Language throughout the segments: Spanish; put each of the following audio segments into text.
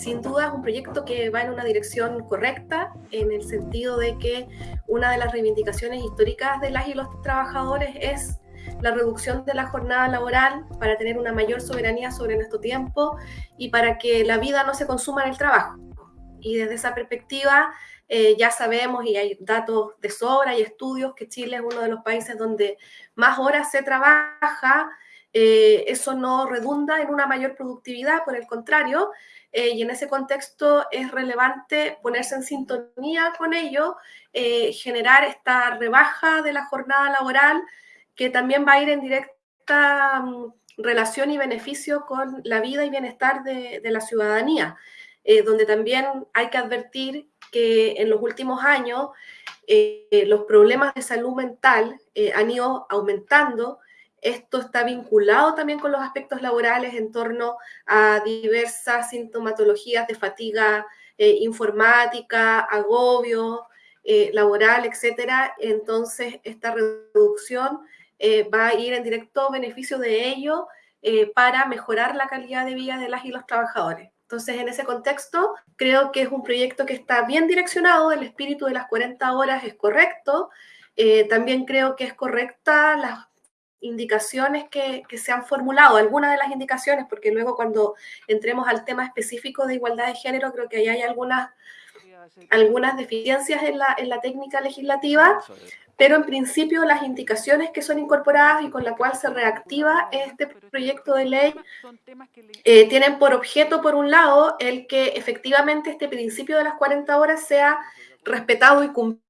sin duda es un proyecto que va en una dirección correcta, en el sentido de que una de las reivindicaciones históricas de las y los trabajadores es la reducción de la jornada laboral para tener una mayor soberanía sobre nuestro tiempo y para que la vida no se consuma en el trabajo. Y desde esa perspectiva eh, ya sabemos y hay datos de sobra y estudios que Chile es uno de los países donde más horas se trabaja. Eh, eso no redunda en una mayor productividad, por el contrario, eh, y en ese contexto es relevante ponerse en sintonía con ello, generar esta rebaja de la jornada laboral que también va a ir en directa mm, relación y beneficio con la vida y bienestar de, la ciudadanía, eh, donde también hay que advertir que en los últimos años eh, los problemas de salud mental eh, han ido aumentando. Esto está vinculado también con los aspectos laborales en torno a diversas sintomatologías de fatiga informática, agobio laboral, etcétera. Entonces, esta reducción eh, va a ir en directo beneficio de ello eh, para mejorar la calidad de vida de las y los trabajadores. Entonces, en ese contexto, creo que es un proyecto que está bien direccionado, el espíritu de las 40 horas es correcto, eh, también creo que es correcta las indicaciones que, que, se han formulado, algunas de las indicaciones, porque luego cuando entremos al tema específico de igualdad de género, creo que ahí hay algunas, algunas deficiencias en la, en la técnica legislativa, pero en principio las indicaciones que son incorporadas y con la cual se reactiva este proyecto de ley eh, tienen por objeto, por un lado, el que efectivamente este principio de las 40 horas sea respetado y cumplido,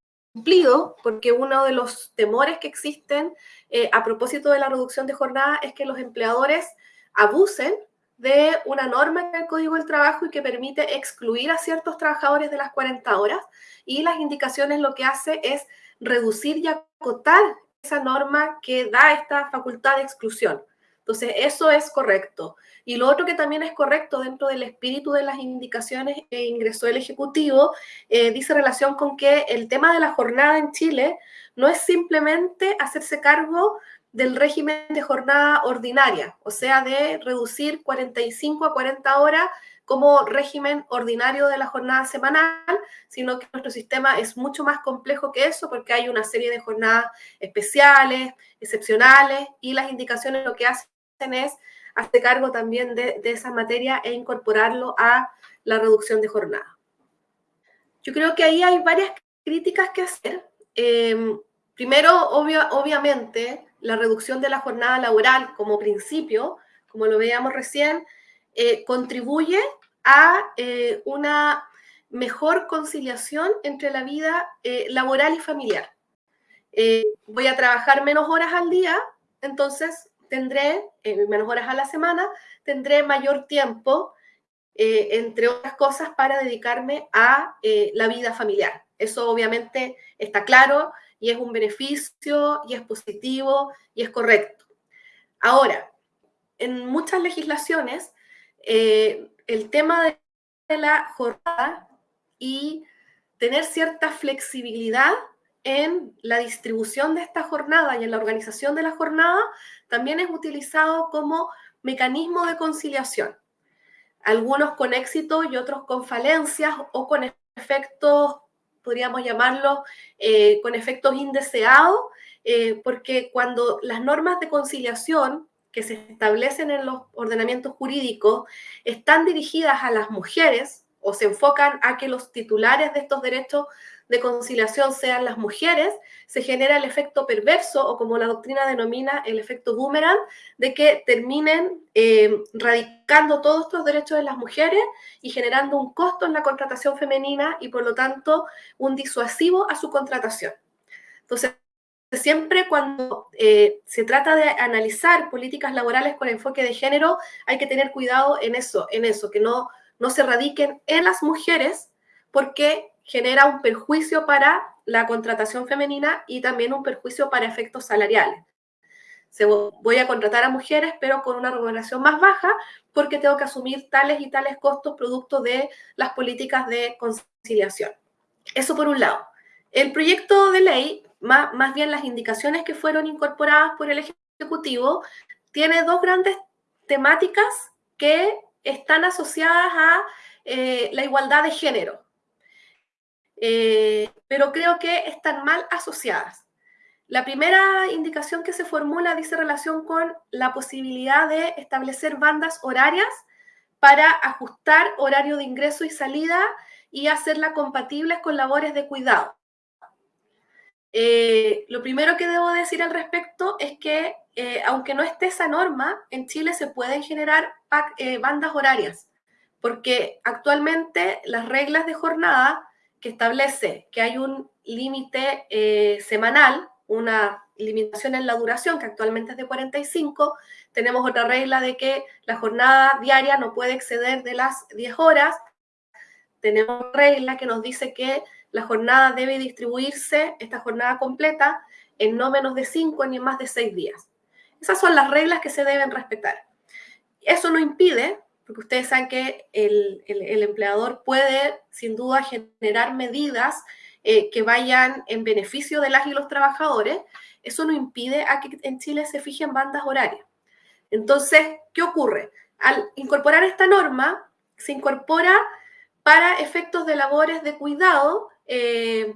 porque uno de los temores que existen eh, a propósito de la reducción de jornada es que los empleadores abusen de una norma en el Código del Trabajo y que permite excluir a ciertos trabajadores de las 40 horas y las indicaciones lo que hace es reducir y acotar esa norma que da esta facultad de exclusión. Entonces, eso es correcto. Y lo otro que también es correcto dentro del espíritu de las indicaciones que ingresó el Ejecutivo, eh, dice relación con que el tema de la jornada en Chile no es simplemente hacerse cargo del régimen de jornada ordinaria, o sea, de reducir 45 a 40 horas como régimen ordinario de la jornada semanal, sino que nuestro sistema es mucho más complejo que eso porque hay una serie de jornadas especiales, excepcionales, y las indicaciones lo que hacen es hacer cargo también de, esa materia e incorporarlo a la reducción de jornada. Yo creo que ahí hay varias críticas que hacer. Em, primero, obviamente, la reducción de la jornada laboral como principio, como lo veíamos recién, eh, contribuye a eh, una mejor conciliación entre la vida eh, laboral y familiar. Eh, voy a trabajar menos horas al día, entonces tendré menos horas a la semana, tendré mayor tiempo, entre otras cosas, para dedicarme a la vida familiar. Eso obviamente está claro y es un beneficio y es positivo y es correcto. Ahora, en muchas legislaciones, el tema de la jornada y tener cierta flexibilidad en la distribución de esta jornada y en la organización de la jornada también es utilizado como mecanismo de conciliación. Algunos con éxito y otros con falencias o con efectos, podríamos llamarlo, eh, con efectos indeseados, eh, porque cuando las normas de conciliación que se establecen en los ordenamientos jurídicos están dirigidas a las mujeres o se enfocan a que los titulares de estos derechos de conciliación sean las mujeres, se genera el efecto perverso o como la doctrina denomina el efecto boomerang, de que terminen eh, radicando todos estos derechos de las mujeres y generando un costo en la contratación femenina y por lo tanto un disuasivo a su contratación. Entonces, siempre cuando eh, se trata de analizar políticas laborales con enfoque de género, hay que tener cuidado en eso, en eso, que no, no se radiquen en las mujeres porque genera un perjuicio para la contratación femenina y también un perjuicio para efectos salariales. Se, voy a contratar a mujeres, pero con una remuneración más baja, porque tengo que asumir tales y tales costos producto de las políticas de conciliación. Eso por un lado. El proyecto de ley más, bien las indicaciones que fueron incorporadas por el Ejecutivo, tiene dos grandes temáticas que están asociadas a eh, la igualdad de género, pero creo que están mal asociadas. La primera indicación que se formula dice relación con la posibilidad de establecer bandas horarias para ajustar horario de ingreso y salida y hacerla compatibles con labores de cuidado. Eh, lo primero que debo decir al respecto es que, eh, aunque no esté esa norma, en Chile se pueden generar eh, bandas horarias, porque actualmente las reglas de jornada que establece que hay un límite semanal, una limitación en la duración, que actualmente es de 45, tenemos otra regla de que la jornada diaria no puede exceder de las 10 horas, tenemos regla que nos dice que la jornada debe distribuirse, esta jornada completa, en no menos de 5 ni más de 6 días. Esas son las reglas que se deben respetar. Eso no impide, porque ustedes saben que el, empleador puede sin duda generar medidas eh, que vayan en beneficio de las y los trabajadores, eso no impide a que en Chile se fijen bandas horarias. Entonces, ¿qué ocurre? Al incorporar esta norma, se incorpora para efectos de labores de cuidado eh,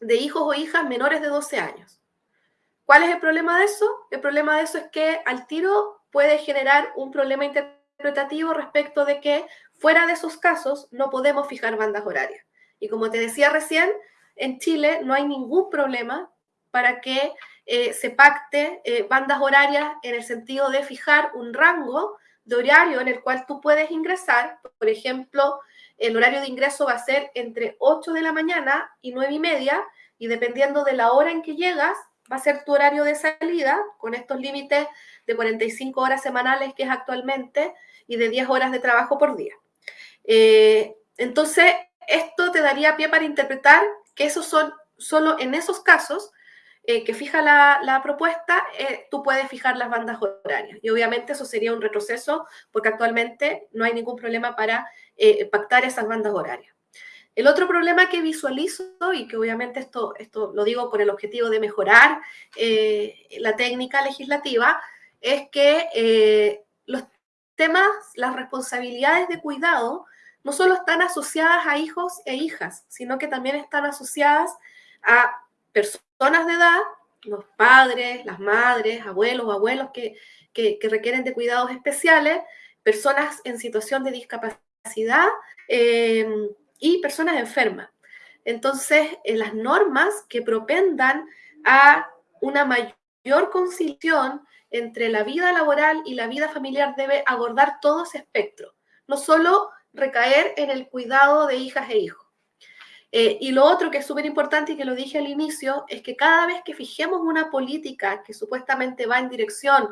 de hijos o hijas menores de 12 años. ¿Cuál es el problema de eso? El problema de eso es que al tiro puede generar un problema interpretativo respecto de que fuera de esos casos no podemos fijar bandas horarias. Y como te decía recién, en Chile no hay ningún problema para que eh, se pacte eh, bandas horarias en el sentido de fijar un rango de horario en el cual tú puedes ingresar, por ejemplo, el horario de ingreso va a ser entre 8 de la mañana y 9 y media, y dependiendo de la hora en que llegas, va a ser tu horario de salida, con estos límites de 45 horas semanales que es actualmente, y de 10 horas de trabajo por día. Eh, entonces, esto te daría pie para interpretar que esos son solo en esos casos eh, que fija la, propuesta, eh, tú puedes fijar las bandas horarias. Y obviamente eso sería un retroceso porque actualmente no hay ningún problema para eh, pactar esas bandas horarias. El otro problema que visualizo, y que obviamente esto, esto lo digo con el objetivo de mejorar la técnica legislativa, es que los temas, las responsabilidades de cuidado, no solo están asociadas a hijos e hijas, sino que también están asociadas a personas de edad, los padres, las madres, abuelos, abuelos que, requieren de cuidados especiales, personas en situación de discapacidad eh, y personas enfermas. Entonces, en las normas que propendan a una mayor conciliación entre la vida laboral y la vida familiar debe abordar todo ese espectro, no solo recaer en el cuidado de hijas e hijos. Eh, y lo otro que es súper importante y que lo dije al inicio, es que cada vez que fijemos una política que supuestamente va en dirección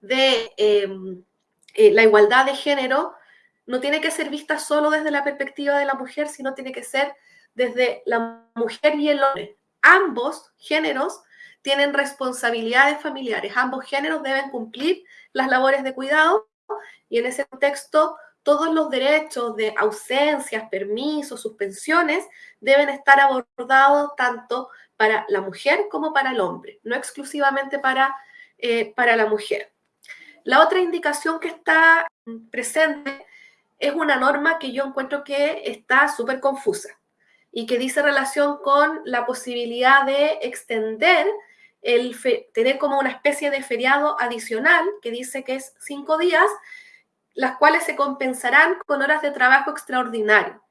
de em, eh, la igualdad de género, no tiene que ser vista solo desde la perspectiva de la mujer, sino tiene que ser desde la mujer y el hombre. Ambos géneros tienen responsabilidades familiares, ambos géneros deben cumplir las labores de cuidado y en ese contexto todos los derechos de ausencias, permisos, suspensiones deben estar abordados tanto para la mujer como para el hombre, no exclusivamente para, eh, para la mujer. La otra indicación que está presente es una norma que yo encuentro que está súper confusa y que dice relación con la posibilidad de extender el tener como una especie de feriado adicional que dice que es cinco días las cuales se compensarán con horas de trabajo extraordinario.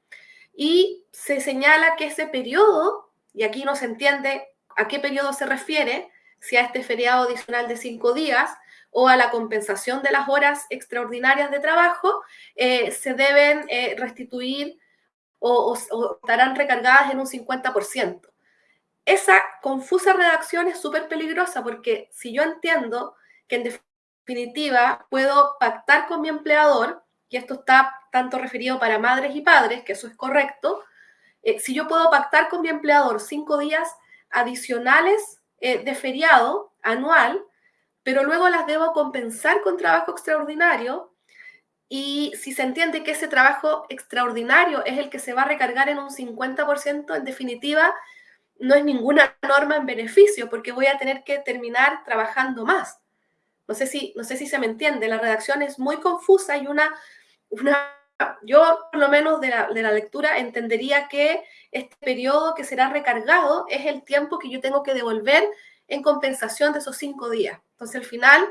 Y se señala que ese periodo, y aquí no se entiende a qué periodo se refiere, si a este feriado adicional de cinco días o a la compensación de las horas extraordinarias de trabajo, eh, se deben eh, restituir o, estarán recargadas en un 50%. Esa confusa redacción es súper peligrosa porque si yo entiendo que en definitiva, puedo pactar con mi empleador, y esto está tanto referido para madres y padres, que eso es correcto, eh, si yo puedo pactar con mi empleador cinco días adicionales de feriado anual, pero luego las debo compensar con trabajo extraordinario, y si se entiende que ese trabajo extraordinario es el que se va a recargar en un 50%, en definitiva, no es ninguna norma en beneficio, porque voy a tener que terminar trabajando más. No sé si, no sé si se me entiende, la redacción es muy confusa y una, una yo por lo menos de la, de la, lectura entendería que este periodo que será recargado es el tiempo que yo tengo que devolver en compensación de esos cinco días. Entonces, al final,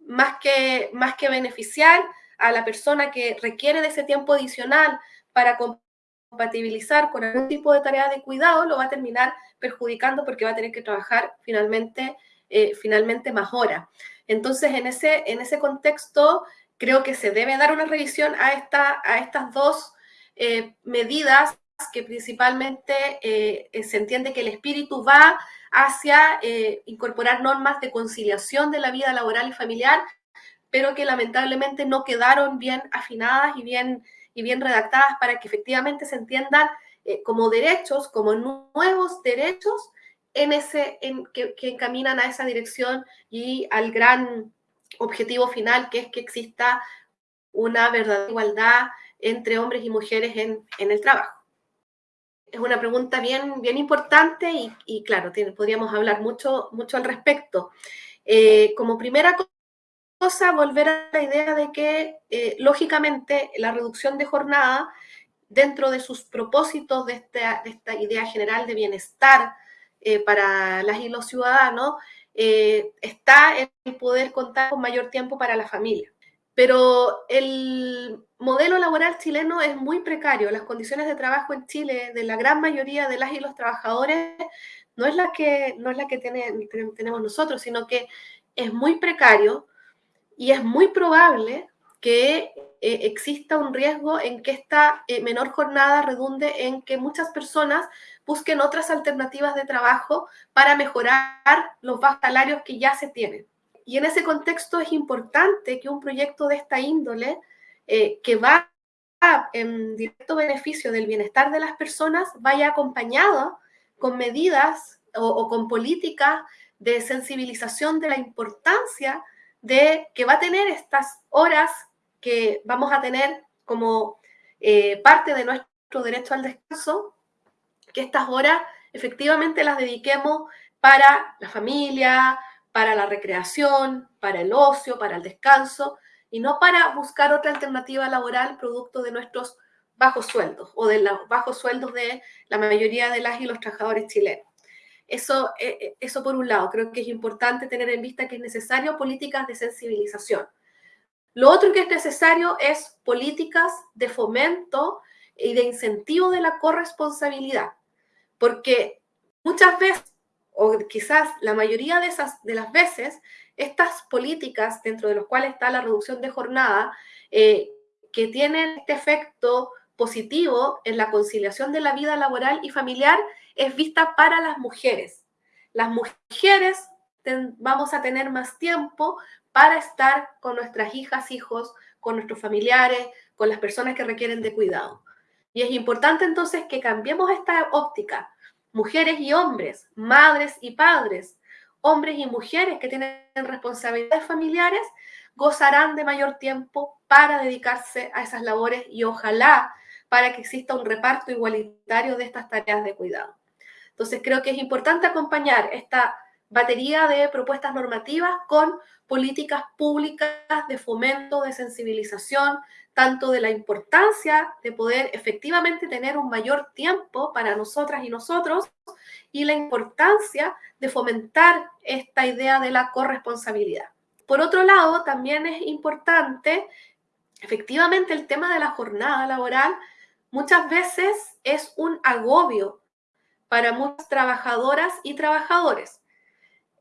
más que, más que beneficiar a la persona que requiere de ese tiempo adicional para compatibilizar con algún tipo de tarea de cuidado, lo va a terminar perjudicando porque va a tener que trabajar finalmente, eh, finalmente más horas. Entonces, en ese, en ese contexto, creo que se debe dar una revisión a, esta, a estas dos eh, medidas que principalmente eh, se entiende que el espíritu va hacia eh, incorporar normas de conciliación de la vida laboral y familiar, pero que lamentablemente no quedaron bien afinadas y bien, y bien redactadas para que efectivamente se entiendan como derechos, como nuevos derechos en ese, en, que, que encaminan a esa dirección y al gran objetivo final, que es que exista una verdadera igualdad entre hombres y mujeres en, el trabajo. Es una pregunta bien, bien importante y, claro, podríamos hablar mucho, mucho al respecto. Eh, como primera cosa, volver a la idea de que, eh, lógicamente, la reducción de jornada, dentro de sus propósitos de esta, de esta idea general de bienestar eh, para las y los ciudadanos, está el poder contar con mayor tiempo para la familia. Pero el modelo laboral chileno es muy precario. Las condiciones de trabajo en Chile de la gran mayoría de las y los trabajadores no es la que, no es la que tenemos nosotros, sino que es muy precario y es muy probable que eh, exista un riesgo en que esta eh, menor jornada redunde en que muchas personas busquen otras alternativas de trabajo para mejorar los bajos salarios que ya se tienen. Y en ese contexto es importante que un proyecto de esta índole, eh, que va en directo beneficio del bienestar de las personas, vaya acompañado con medidas o, con políticas de sensibilización de la importancia de que va a tener estas horas que vamos a tener como eh, parte de nuestro derecho al descanso, que estas horas efectivamente las dediquemos para la familia, para la recreación, para el ocio, para el descanso, y no para buscar otra alternativa laboral producto de nuestros bajos sueldos o de los bajos sueldos de la mayoría de las y los trabajadores chilenos. Eso, eh, eh, eso por un lado, creo que es importante tener en vista que es necesario políticas de sensibilización. Lo otro que es necesario es políticas de fomento y de incentivo de la corresponsabilidad, porque muchas veces, o quizás la mayoría de, esas, de las veces, estas políticas dentro de las cuales está la reducción de jornada, eh, que tienen este efecto positivo en la conciliación de la vida laboral y familiar, es vista para las mujeres. Las mujeres vamos a tener más tiempo para estar con nuestras hijas, hijos, con nuestros familiares, con las personas que requieren de cuidado. Y es importante entonces que cambiemos esta óptica. Mujeres y hombres, madres y padres, hombres y mujeres que tienen responsabilidades familiares, gozarán de mayor tiempo para dedicarse a esas labores y ojalá para que exista un reparto igualitario de estas tareas de cuidado. Entonces creo que es importante acompañar esta batería de propuestas normativas con políticas públicas de fomento, de sensibilización, tanto de la importancia de poder efectivamente tener un mayor tiempo para nosotras y nosotros y la importancia de fomentar esta idea de la corresponsabilidad. Por otro lado, también es importante, efectivamente, el tema de la jornada laboral muchas veces es un agobio para muchas trabajadoras y trabajadores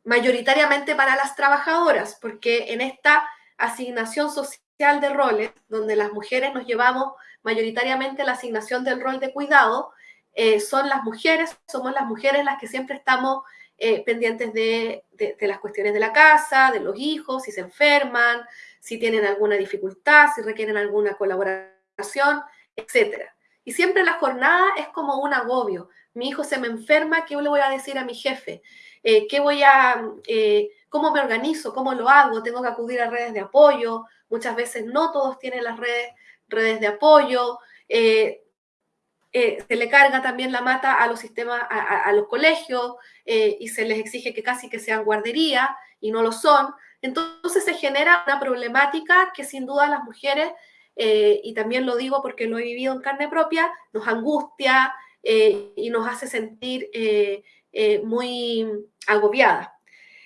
mayoritariamente para las trabajadoras, porque en esta asignación social de roles, donde las mujeres nos llevamos mayoritariamente la asignación del rol de cuidado, eh, son las mujeres, somos las mujeres las que siempre estamos eh, pendientes de, de, las cuestiones de la casa, de los hijos, si se enferman, si tienen alguna dificultad, si requieren alguna colaboración, etc. Y siempre la jornada es como un agobio. Mi hijo se me enferma, ¿qué le voy a decir a mi jefe? Eh, ¿qué voy a, eh, cómo me organizo, cómo lo hago, tengo que acudir a redes de apoyo, muchas veces no todos tienen las redes, redes de apoyo, eh, se le carga también la mata a los sistemas, a, los colegios y se les exige que casi que sean guardería y no lo son. Entonces se genera una problemática que sin duda las mujeres y también lo digo porque lo he vivido en carne propia, nos angustia eh, y nos hace sentir eh, muy agobiadas.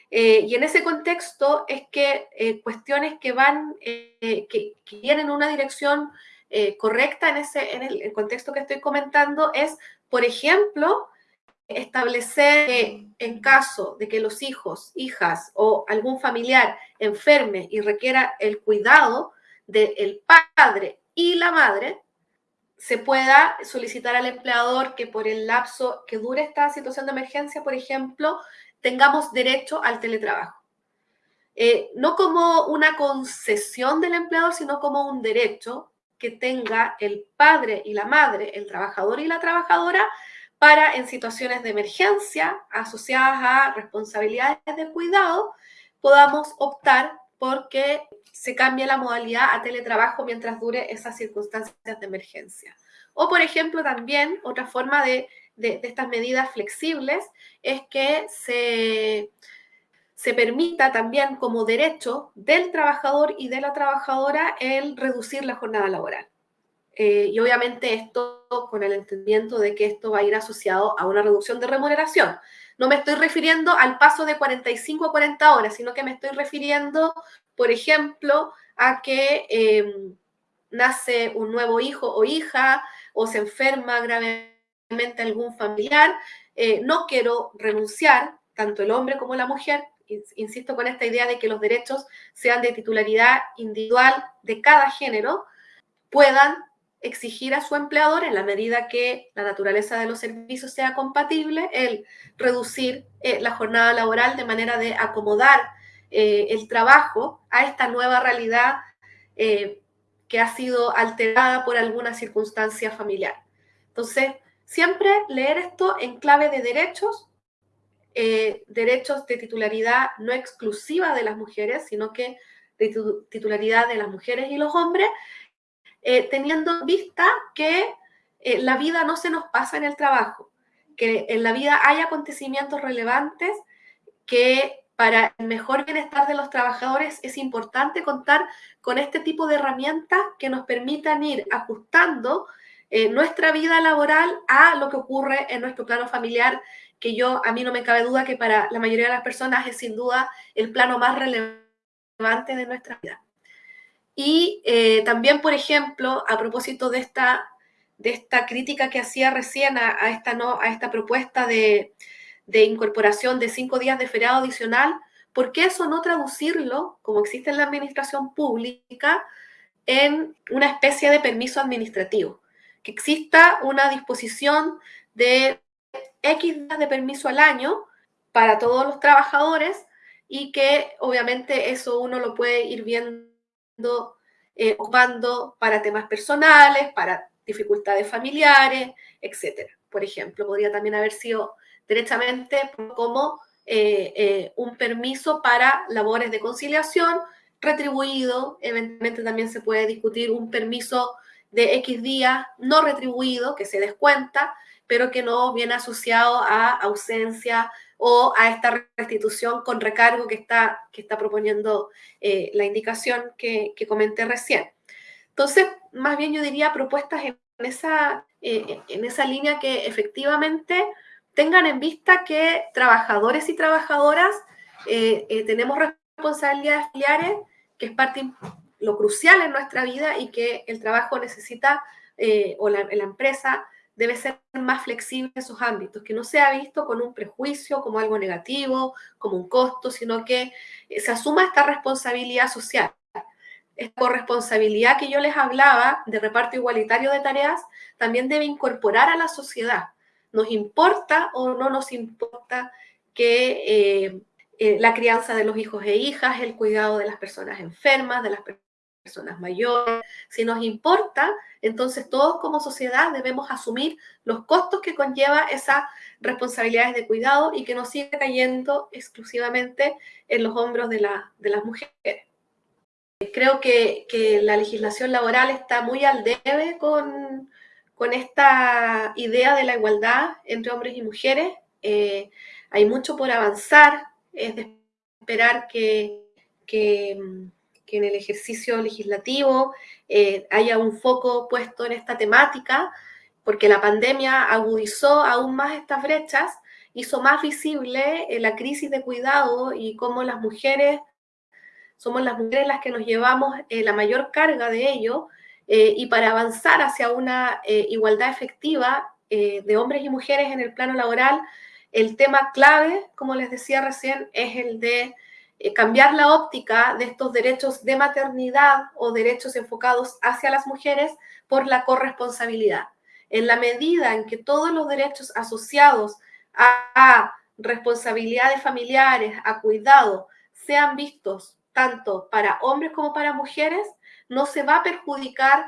y en ese contexto es que cuestiones que van, que, que, vienen en una dirección correcta en, ese, en el, contexto que estoy comentando es, por ejemplo, establecer que en caso de que los hijos, hijas o algún familiar enferme y requiera el cuidado del padre y la madre, se pueda solicitar al empleador que por el lapso que dure esta situación de emergencia, por ejemplo, tengamos derecho al teletrabajo. Eh, no como una concesión del empleador, sino como un derecho que tenga el padre y la madre, el trabajador y la trabajadora, para en situaciones de emergencia asociadas a responsabilidades de cuidado, podamos optar porque se cambie la modalidad a teletrabajo mientras dure esas circunstancias de emergencia. O, por ejemplo, también otra forma de, estas medidas flexibles es que se, se permita también como derecho del trabajador y de la trabajadora el reducir la jornada laboral. Eh, y obviamente esto con el entendimiento de que esto va a ir asociado a una reducción de remuneración. No me estoy refiriendo al paso de 45 a 40 horas, sino que me estoy refiriendo, por ejemplo, a que em, nace un nuevo hijo o hija o se enferma gravemente algún familiar. Eh, no quiero renunciar, tanto el hombre como la mujer, insisto con esta idea de que los derechos sean de titularidad individual de cada género, puedan exigir a su empleador, en la medida que la naturaleza de los servicios sea compatible, el reducir eh, la jornada laboral de manera de acomodar eh, el trabajo a esta nueva realidad eh, que ha sido alterada por alguna circunstancia familiar. Entonces, siempre leer esto en clave de derechos, derechos de titularidad no exclusiva de las mujeres, sino que de titularidad de las mujeres y los hombres, eh, teniendo en vista que eh, la vida no se nos pasa en el trabajo, que en la vida hay acontecimientos relevantes que para el mejor bienestar de los trabajadores es importante contar con este tipo de herramientas que nos permitan ir ajustando eh, nuestra vida laboral a lo que ocurre en nuestro plano familiar, que yo, a mí no me cabe duda que para la mayoría de las personas es sin duda el plano más relevante de nuestra vida. Y eh, también, por ejemplo, a propósito de esta, de esta crítica que hacía recién a, esta, no, a esta propuesta de, de, incorporación de cinco días de feriado adicional, ¿por qué eso no traducirlo, como existe en la administración pública, en una especie de permiso administrativo? Que exista una disposición de X días de permiso al año para todos los trabajadores y que obviamente eso uno lo puede ir viendo eh, ocupando para temas personales, para dificultades familiares, etc. Por ejemplo, podría también haber sido directamente como eh, eh, un permiso para labores de conciliación retribuido. Eventualmente también se puede discutir un permiso de X días no retribuido que se descuenta, pero que no viene asociado a ausencia o a esta restitución con recargo que está, que está proponiendo eh, la indicación que, comenté recién. Entonces, más bien yo diría propuestas en esa, eh, en esa línea que efectivamente tengan en vista que trabajadores y trabajadoras eh, tenemos responsabilidades familiares, que es parte lo crucial en nuestra vida y que el trabajo necesita o la, la empresa debe ser más flexible en sus ámbitos, que no sea visto con un prejuicio, como algo negativo, como un costo, sino que eh, se asuma esta responsabilidad social. Esta corresponsabilidad que yo les hablaba de reparto igualitario de tareas también debe incorporar a la sociedad. Nos importa o no nos importa que eh, eh, la crianza de los hijos e hijas, el cuidado de las personas enfermas, de las personas personas mayores. Si nos importa, entonces todos como sociedad debemos asumir los costos que conlleva esas responsabilidades de cuidado y que no siga cayendo exclusivamente en los hombros de, de las mujeres. Creo que, que, la legislación laboral está muy al debe con, con esta idea de la igualdad entre hombres y mujeres. Eh, hay mucho por avanzar, es de esperar que, que que en el ejercicio legislativo eh, haya un foco puesto en esta temática, porque la pandemia agudizó aún más estas brechas, hizo más visible eh, la crisis de cuidado y cómo las mujeres, somos las mujeres las que nos llevamos eh, la mayor carga de ello, y para avanzar hacia una igualdad efectiva de hombres y mujeres en el plano laboral, el tema clave, como les decía recién, es el de eh, cambiar la óptica de estos derechos de maternidad o derechos enfocados hacia las mujeres por la corresponsabilidad. En la medida en que todos los derechos asociados a, responsabilidades familiares, a cuidado, sean vistos tanto para hombres como para mujeres, no se va a perjudicar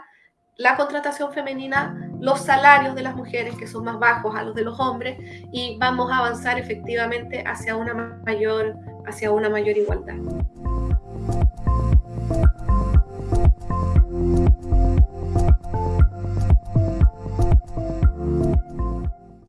la contratación femenina, los salarios de las mujeres que son más bajos a los de los hombres y vamos a avanzar efectivamente hacia una mayor, hacia una mayor igualdad.